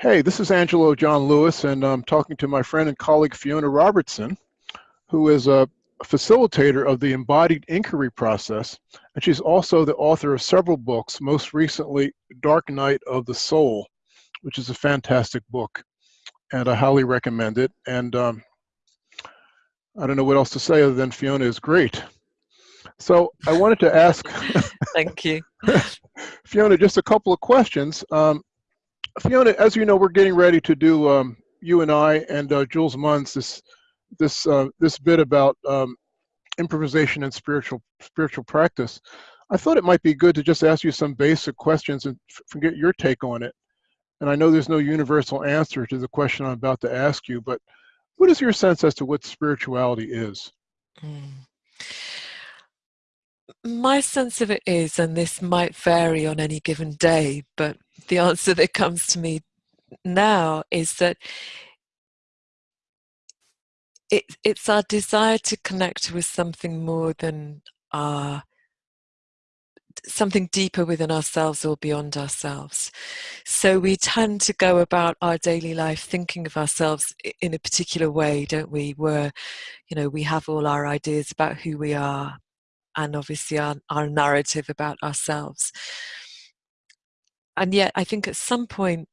Hey, this is Angelo John Lewis, and I'm talking to my friend and colleague Fiona Robertson, who is a facilitator of the embodied inquiry process, and she's also the author of several books, most recently Dark Night of the Soul, which is a fantastic book, and I highly recommend it. And um, I don't know what else to say other than Fiona is great. So I wanted to ask. Thank you. Fiona, just a couple of questions. Um, Fiona, as you know, we're getting ready to do um, you and I and uh, Jules Munns this this uh, this bit about um, improvisation and spiritual spiritual practice. I thought it might be good to just ask you some basic questions and get your take on it. And I know there's no universal answer to the question I'm about to ask you, but what is your sense as to what spirituality is? Mm. My sense of it is, and this might vary on any given day, but the answer that comes to me now is that it, it's our desire to connect with something more than our something deeper within ourselves or beyond ourselves. So we tend to go about our daily life thinking of ourselves in a particular way, don't we? Where, you know, we have all our ideas about who we are and obviously our, our narrative about ourselves. And yet I think at some point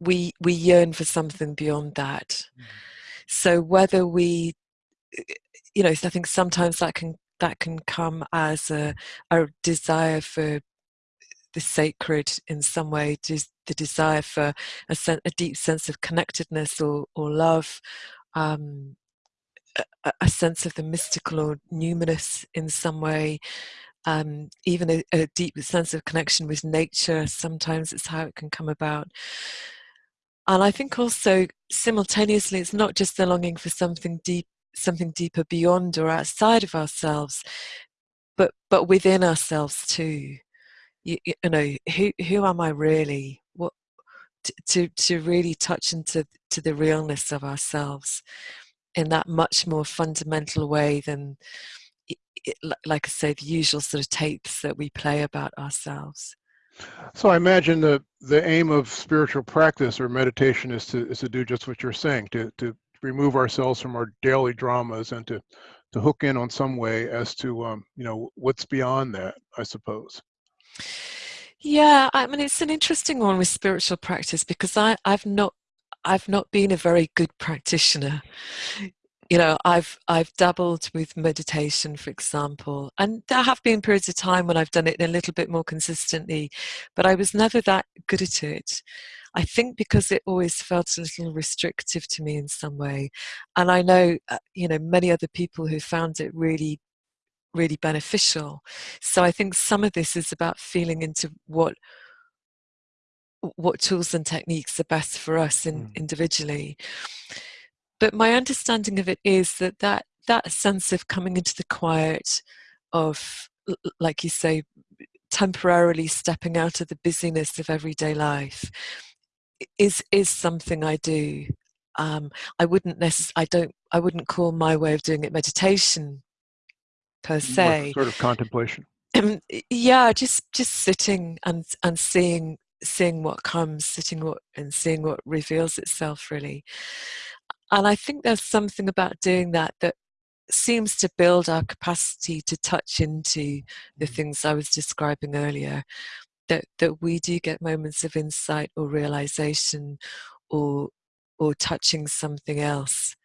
we we yearn for something beyond that. Mm. So whether we you know, I think sometimes that can that can come as a, a desire for the sacred in some way, just the desire for a, sen- a deep sense of connectedness or, or love, um, a, a, sense of the mystical or numinous in some way, um, even a, a deep sense of connection with nature. Sometimes it's how it can come about. And I think also simultaneously, it's not just the longing for something deep something deeper beyond or outside of ourselves but but within ourselves too you, you know who who am i really what to to really touch into to the realness of ourselves in that much more fundamental way than like i say the usual sort of tapes that we play about ourselves. So i imagine the the aim of spiritual practice or meditation is to is to do just what you're saying to to remove ourselves from our daily dramas and to to hook in on some way as to um, you know what's beyond that i suppose. Yeah i mean it's an interesting one with spiritual practice because i i've not i've not been a very good practitioner you know i've i've dabbled with meditation for example and there have been periods of time when i've done it a little bit more consistently but i was never that good at it I think because it always felt a little restrictive to me in some way. And I know, uh, you know, many other people who found it really, really beneficial. So I think some of this is about feeling into what what tools and techniques are best for us in, mm. individually. But my understanding of it is that, that that sense of coming into the quiet of, like you say, temporarily stepping out of the busyness of everyday life is is something I do. Um, I wouldn't necessarily. I don't. I wouldn't call my way of doing it meditation per se. What sort of contemplation. yeah, just just sitting and and seeing seeing what comes, sitting what and seeing what reveals itself really. And I think there's something about doing that that seems to build our capacity to touch into the mm. things I was describing earlier that that we do get moments of insight or realization or or touching something else.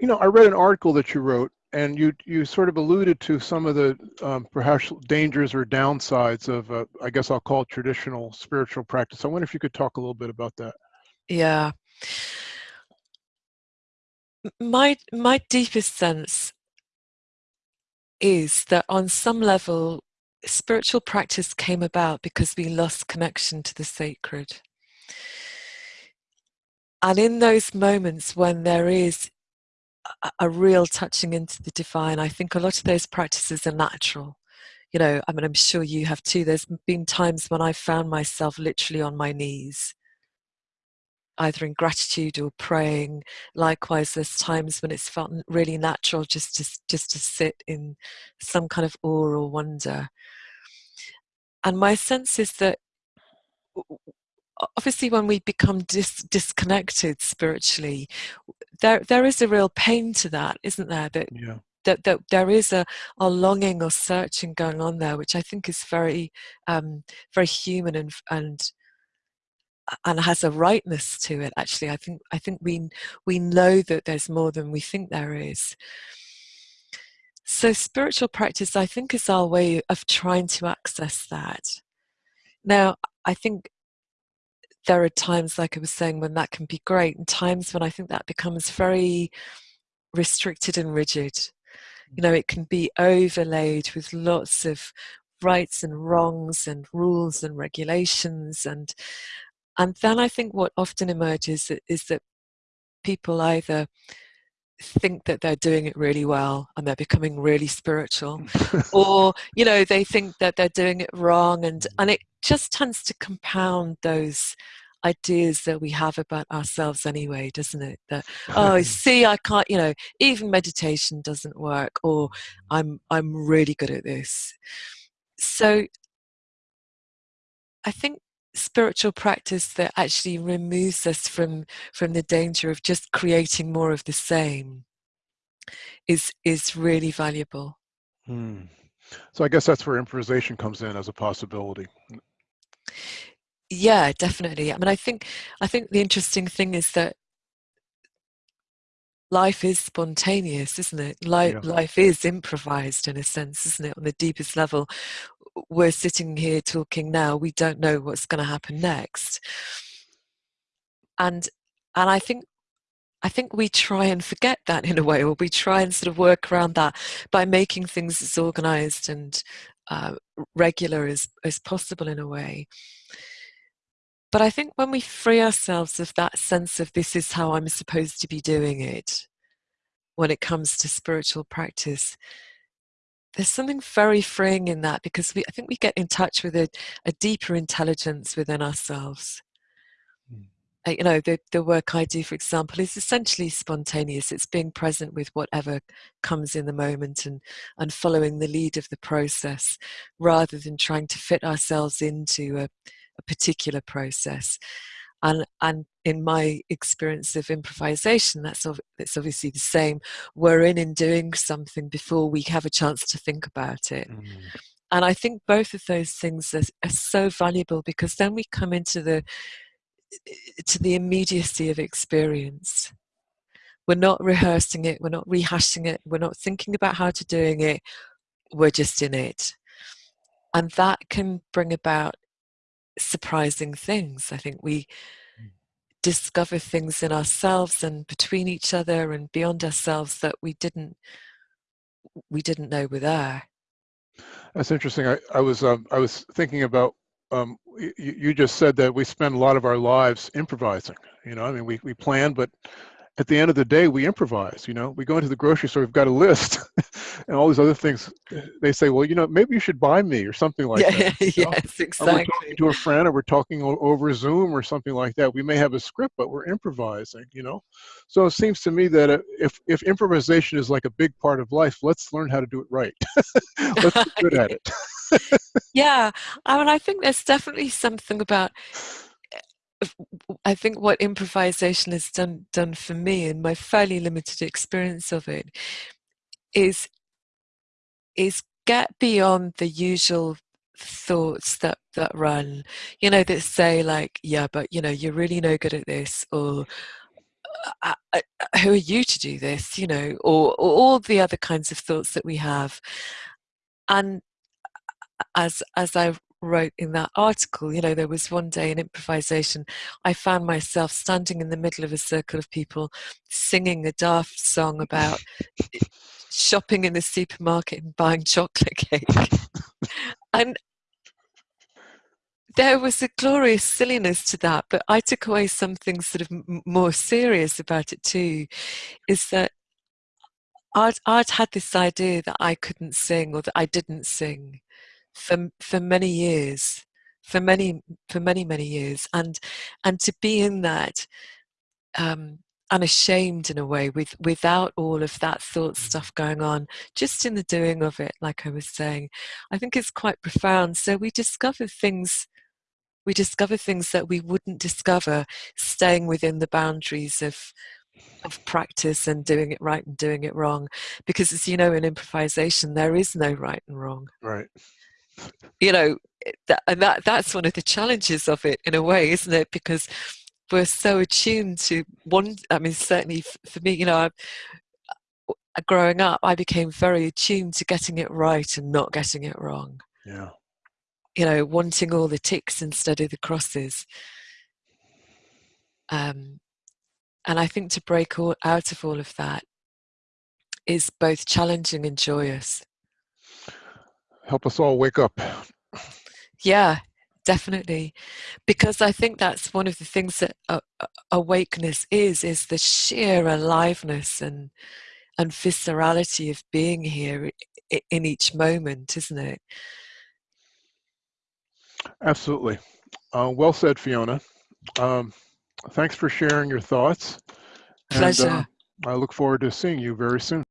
You know i read an article that you wrote and you you sort of alluded to some of the um, perhaps dangers or downsides of uh, i guess i'll call it traditional spiritual practice. I wonder if you could talk a little bit about that. Yeah my my deepest sense is that on some level spiritual practice came about because we lost connection to the sacred. And in those moments when there is a, a, real touching into the divine, I think a lot of those practices are natural. You know, I mean, I'm sure you have too. There's been times when I found myself literally on my knees, either in gratitude or praying. Likewise, there's times when it's felt really natural just to just to sit in some kind of awe or wonder. And my sense is that obviously when we become dis- disconnected spiritually there there is a real pain to that isn't there that yeah that, that there is a, a longing or searching going on there which i think is very um very human and and and has a rightness to it actually. I think i think we we know that there's more than we think there is. So spiritual practice i think is our way of trying to access that. Now i think there are times like i was saying when that can be great and times when i think that becomes very restricted and rigid. You know mm-hmm. it can be overlaid with lots of rights and wrongs and rules and regulations and and then I think what often emerges is that people either think that they're doing it really well and they're becoming really spiritual or you know they think that they're doing it wrong and mm. and it just tends to compound those ideas that we have about ourselves anyway doesn't it? That oh see i can't you know even meditation doesn't work or i'm i'm really good at this. So i think spiritual practice that actually removes us from from the danger of just creating more of the same is is really valuable. Hmm. so i guess that's where improvisation comes in as a possibility. Yeah definitely. I mean i think i think the interesting thing is that life is spontaneous isn't it? Life, yeah. life is improvised in a sense isn't it? On the deepest level we're sitting here talking now we don't know what's going to happen next. And and i think i think we try and forget that in a way or we try and sort of work around that by making things as organized and uh, regular as as possible in a way. But i think when we free ourselves of that sense of this is how i'm supposed to be doing it when it comes to spiritual practice there's something very freeing in that because we, I think we get in touch with a, a deeper intelligence within ourselves. Mm. Uh, you know, the, the work I do, for example, is essentially spontaneous. It's being present with whatever comes in the moment and, and following the lead of the process rather than trying to fit ourselves into a, a particular process and and in my experience of improvisation that's it's obviously the same we're in in doing something before we have a chance to think about it mm. and i think both of those things are, are so valuable because then we come into the to the immediacy of experience we're not rehearsing it we're not rehashing it we're not thinking about how to doing it we're just in it and that can bring about surprising things. I think we. Discover things in ourselves and between each other and beyond ourselves that we didn't we didn't know were there. That's interesting. I, I was um, I was thinking about um, you, you just said that we spend a lot of our lives improvising. You know, I mean, we, we plan, but at the end of the day, we improvise. You know, we go into the grocery store, we've got a list, and all these other things. They say, well, you know, maybe you should buy me or something like yeah, that. yes, exactly. Or we're talking to a friend, or we're talking over Zoom or something like that. We may have a script, but we're improvising. You know, so it seems to me that uh, if if improvisation is like a big part of life, let's learn how to do it right. let's be good at it. yeah, I mean, I think there's definitely something about I think what improvisation has done done for me in my fairly limited experience of it is is get beyond the usual thoughts that that run. You know that say like yeah but you know you're really no good at this or uh, uh, uh who are you to do this? You know or, or all the other kinds of thoughts that we have. And as as i wrote in that article, you know, there was one day in improvisation, I found myself standing in the middle of a circle of people singing a daft song about shopping in the supermarket and buying chocolate cake. and there was a glorious silliness to that, but I took away something sort of m- more serious about it too, is that I'd, I'd had this idea that I couldn't sing or that I didn't sing for for many years for many for many many years. And and to be in that um unashamed in a way with without all of that thought stuff going on just in the doing of it like i was saying i think it's quite profound. So we discover things we discover things that we wouldn't discover staying within the boundaries of of practice and doing it right and doing it wrong. Because as you know in improvisation there is no right and wrong. Right. You know that, and that that's one of the challenges of it in a way isn't it? Because we're so attuned to one i mean certainly for me you know I, growing up i became very attuned to getting it right and not getting it wrong. Yeah. you know wanting all the ticks instead of the crosses. Um, and i think to break all, out of all of that is both challenging and joyous Help us all wake up. Yeah, definitely. Because I think that's one of the things that uh, awakeness is, is the sheer aliveness and and viscerality of being here in each moment, isn't it? Absolutely. Uh, well said, Fiona. Um, thanks for sharing your thoughts. Pleasure. And, uh, I look forward to seeing you very soon.